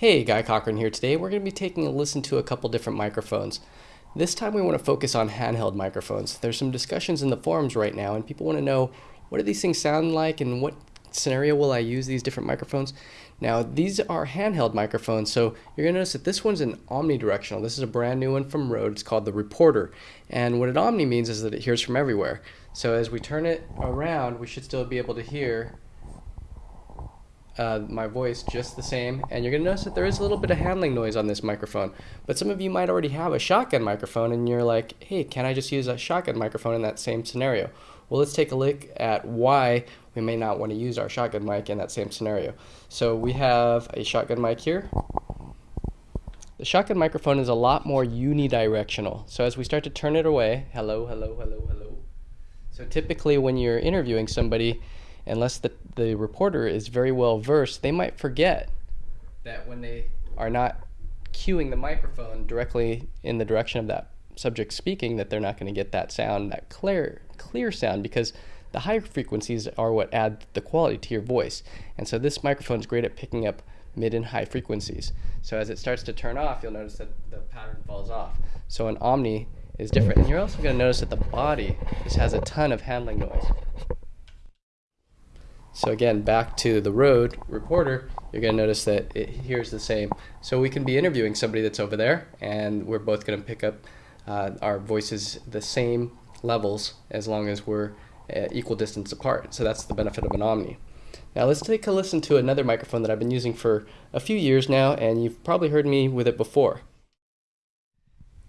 Hey, Guy Cochran here today. We're going to be taking a listen to a couple different microphones. This time we want to focus on handheld microphones. There's some discussions in the forums right now and people want to know what do these things sound like and what scenario will I use these different microphones. Now these are handheld microphones so you're going to notice that this one's an omnidirectional. This is a brand new one from Rode. It's called the Reporter and what an omni means is that it hears from everywhere. So as we turn it around we should still be able to hear uh, my voice just the same and you're going to notice that there is a little bit of handling noise on this microphone. But some of you might already have a shotgun microphone and you're like hey can I just use a shotgun microphone in that same scenario? Well let's take a look at why we may not want to use our shotgun mic in that same scenario. So we have a shotgun mic here. The shotgun microphone is a lot more unidirectional. So as we start to turn it away hello hello hello hello. So typically when you're interviewing somebody unless the, the reporter is very well versed, they might forget that when they are not cueing the microphone directly in the direction of that subject speaking, that they're not going to get that sound, that clear, clear sound, because the higher frequencies are what add the quality to your voice. And so this microphone is great at picking up mid and high frequencies. So as it starts to turn off, you'll notice that the pattern falls off. So an Omni is different. And you're also going to notice that the body just has a ton of handling noise. So again, back to the Rode Reporter, you're going to notice that it hears the same. So we can be interviewing somebody that's over there, and we're both going to pick up uh, our voices the same levels as long as we're equal distance apart. So that's the benefit of an Omni. Now let's take a listen to another microphone that I've been using for a few years now, and you've probably heard me with it before.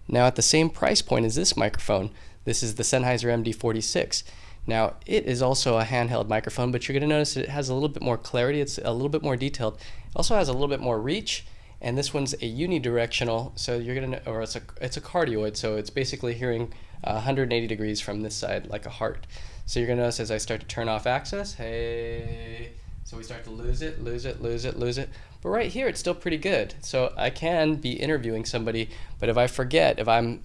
Now at the same price point as this microphone, this is the Sennheiser MD46. Now, it is also a handheld microphone, but you're going to notice it has a little bit more clarity. It's a little bit more detailed. It also has a little bit more reach, and this one's a unidirectional, so you're going to, or it's a, it's a cardioid, so it's basically hearing uh, 180 degrees from this side like a heart. So you're going to notice as I start to turn off access, hey, so we start to lose it, lose it, lose it, lose it. But right here, it's still pretty good. So I can be interviewing somebody, but if I forget, if I'm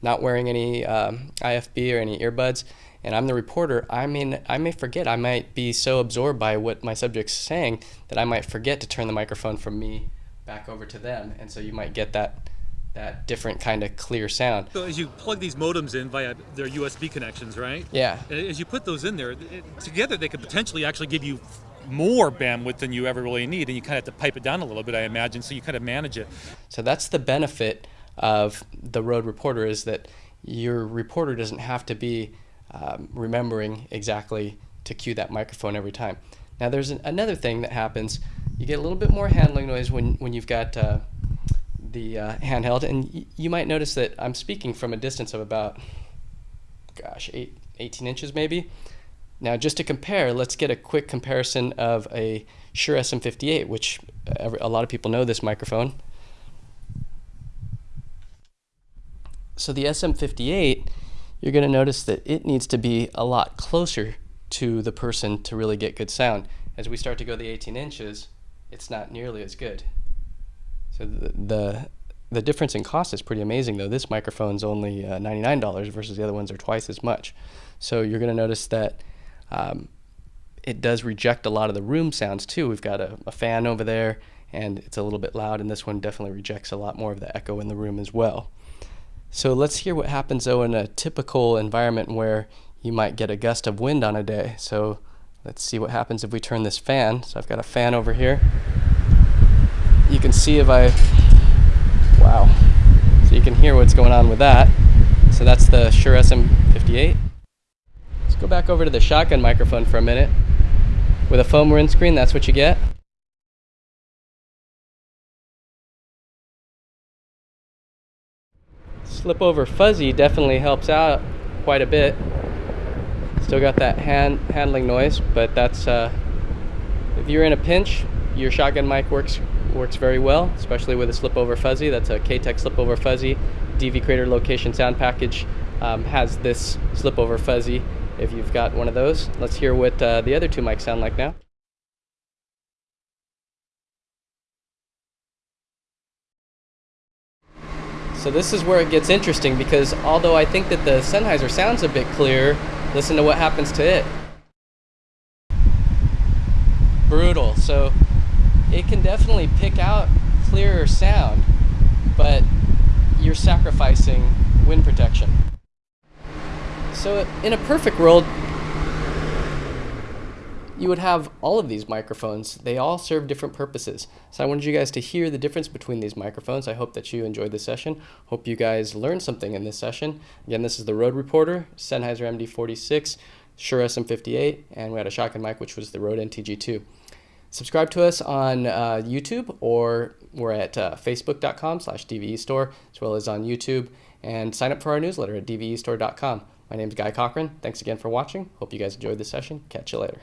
not wearing any um, IFB or any earbuds, and I'm the reporter, I mean, I may forget. I might be so absorbed by what my subject's saying that I might forget to turn the microphone from me back over to them, and so you might get that that different kind of clear sound. So as you plug these modems in via their USB connections, right? Yeah. As you put those in there, it, together they could potentially actually give you more bandwidth than you ever really need, and you kind of have to pipe it down a little bit, I imagine, so you kind of manage it. So that's the benefit of the Rode Reporter is that your reporter doesn't have to be um, remembering exactly to cue that microphone every time. Now there's an, another thing that happens. You get a little bit more handling noise when, when you've got uh, the uh, handheld and you might notice that I'm speaking from a distance of about, gosh, eight, 18 inches maybe. Now just to compare, let's get a quick comparison of a Shure SM58, which a lot of people know this microphone. So the SM58 you're going to notice that it needs to be a lot closer to the person to really get good sound. As we start to go the 18 inches, it's not nearly as good. So the, the, the difference in cost is pretty amazing though. This microphone's only uh, $99 versus the other ones are twice as much. So you're going to notice that um, it does reject a lot of the room sounds too. We've got a, a fan over there and it's a little bit loud and this one definitely rejects a lot more of the echo in the room as well. So let's hear what happens though in a typical environment where you might get a gust of wind on a day. So let's see what happens if we turn this fan. So I've got a fan over here. You can see if I, wow. So you can hear what's going on with that. So that's the Shure SM58. Let's go back over to the shotgun microphone for a minute. With a foam windscreen, that's what you get. Slip over fuzzy definitely helps out quite a bit. Still got that hand handling noise, but that's uh, if you're in a pinch, your shotgun mic works works very well, especially with a slip over fuzzy. That's a K-Tek slip over fuzzy. DV Creator Location Sound Package um, has this slip over fuzzy. If you've got one of those, let's hear what uh, the other two mics sound like now. So this is where it gets interesting because although I think that the Sennheiser sounds a bit clearer, listen to what happens to it. Brutal. So it can definitely pick out clearer sound, but you're sacrificing wind protection. So in a perfect world, you would have all of these microphones. They all serve different purposes. So I wanted you guys to hear the difference between these microphones. I hope that you enjoyed the session. Hope you guys learned something in this session. Again, this is the Rode Reporter, Sennheiser MD46, Shure SM58, and we had a shotgun mic, which was the Rode NTG2. Subscribe to us on uh, YouTube or we're at uh, facebook.com slash store as well as on YouTube and sign up for our newsletter at dvestore.com. My name is Guy Cochran. Thanks again for watching. Hope you guys enjoyed the session. Catch you later.